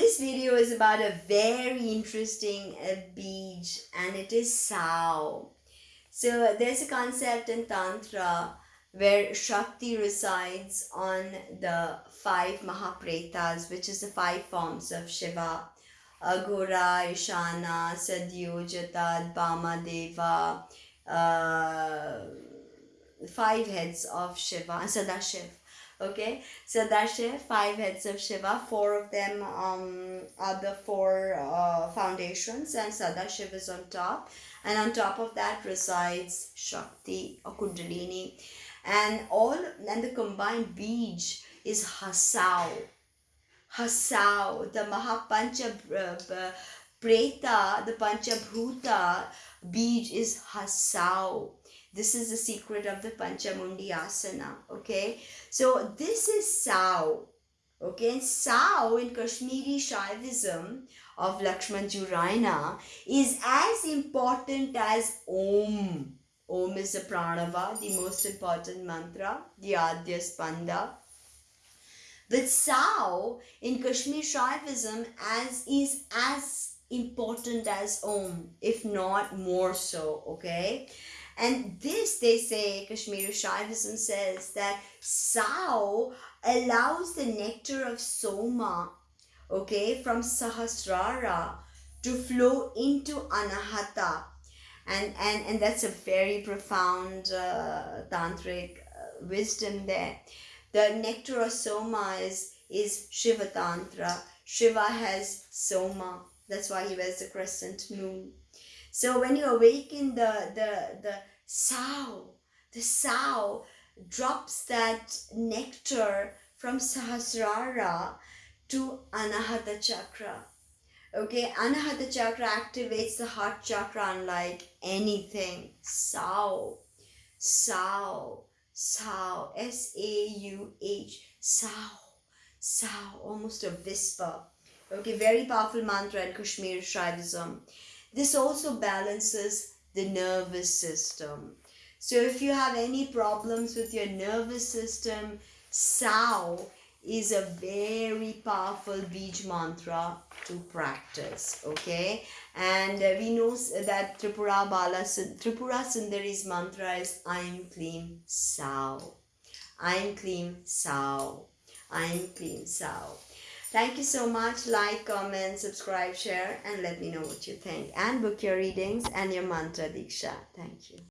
This video is about a very interesting uh, beach and it is Sao. So there's a concept in Tantra where Shakti resides on the five Mahapretas, which is the five forms of Shiva. Aghora, Ishana, Sadyojata, Bama Deva, uh, five heads of Shiva, Sadashiv. Okay, so that's it. Five heads of Shiva. Four of them um, are the four uh, foundations, and Sadashiv is on top. And on top of that resides Shakti or Kundalini, and all and the combined beach is Hasao. Hasao, the Mahapancha uh, Preta, the Panchabhuta beach is Hasao this is the secret of the Panchamundi Asana. Okay. So this is Sao. Okay. And Sao in Kashmiri Shaivism of Lakshman Joo Raina is as important as Om. Om is the pranava, the most important mantra, the Adya Spanda. But Sao in Kashmir Shaivism as is as important as Om, if not more so, okay? And this, they say, Kashmiri Shaivism says that Sao allows the nectar of Soma, okay, from Sahasrara to flow into Anahata. And, and, and that's a very profound uh, tantric uh, wisdom there. The nectar of Soma is, is Shiva Tantra. Shiva has Soma. That's why he wears the crescent moon. So when you awaken the, the, the Sao, the Sao drops that nectar from Sahasrara to Anahata Chakra. Okay, Anahata Chakra activates the heart chakra unlike anything. Sao, Sao, Sao, S-A-U-H, Sao, Sao, almost a whisper. Okay, very powerful mantra in Kashmir Shaivism. This also balances the nervous system. So if you have any problems with your nervous system, Sao is a very powerful beach mantra to practice okay? And uh, we know that tripura bala tripura sundari's mantra is aim klim sao. Aim Klim sao. Aim Klim sao Thank you so much. Like, comment, subscribe, share, and let me know what you think. And book your readings and your mantra diksha. Thank you.